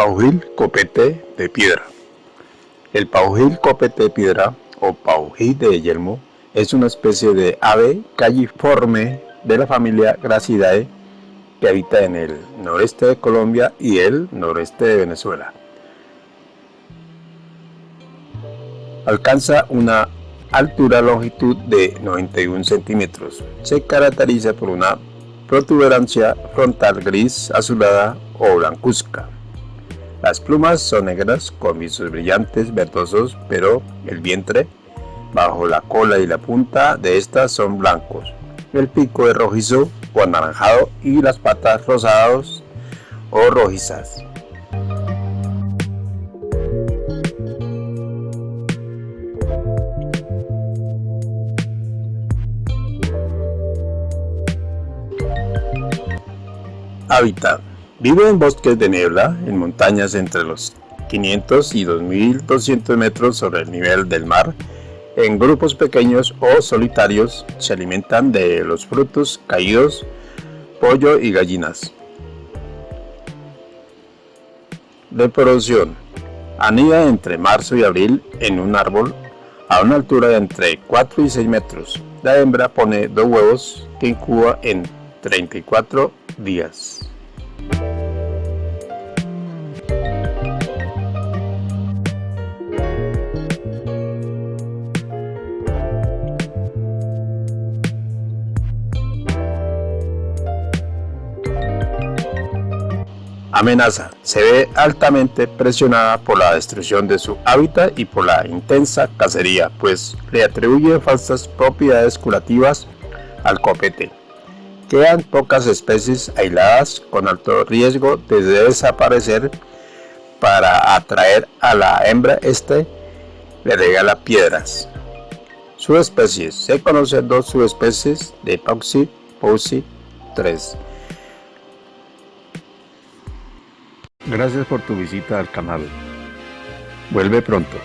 Paujil copete de piedra. El paujil copete de piedra o paujil de yelmo es una especie de ave calliforme de la familia Gracidae que habita en el noreste de Colombia y el noreste de Venezuela. Alcanza una altura longitud de 91 centímetros. Se caracteriza por una protuberancia frontal gris azulada o blancuzca. Las plumas son negras con visos brillantes verdosos, pero el vientre, bajo la cola y la punta de estas son blancos. El pico es rojizo o anaranjado y las patas rosadas o rojizas. Hábitat Vive en bosques de niebla, en montañas entre los 500 y 2200 metros sobre el nivel del mar. En grupos pequeños o solitarios se alimentan de los frutos caídos, pollo y gallinas. Reproducción. Anida entre marzo y abril en un árbol a una altura de entre 4 y 6 metros. La hembra pone dos huevos que incuba en 34 días. Amenaza. Se ve altamente presionada por la destrucción de su hábitat y por la intensa cacería, pues le atribuye falsas propiedades curativas al copete. Quedan pocas especies aisladas con alto riesgo de desaparecer para atraer a la hembra este le regala piedras. Subespecies. Se conocen dos subespecies de Pauxi, Pauxi 3. Gracias por tu visita al canal. Vuelve pronto.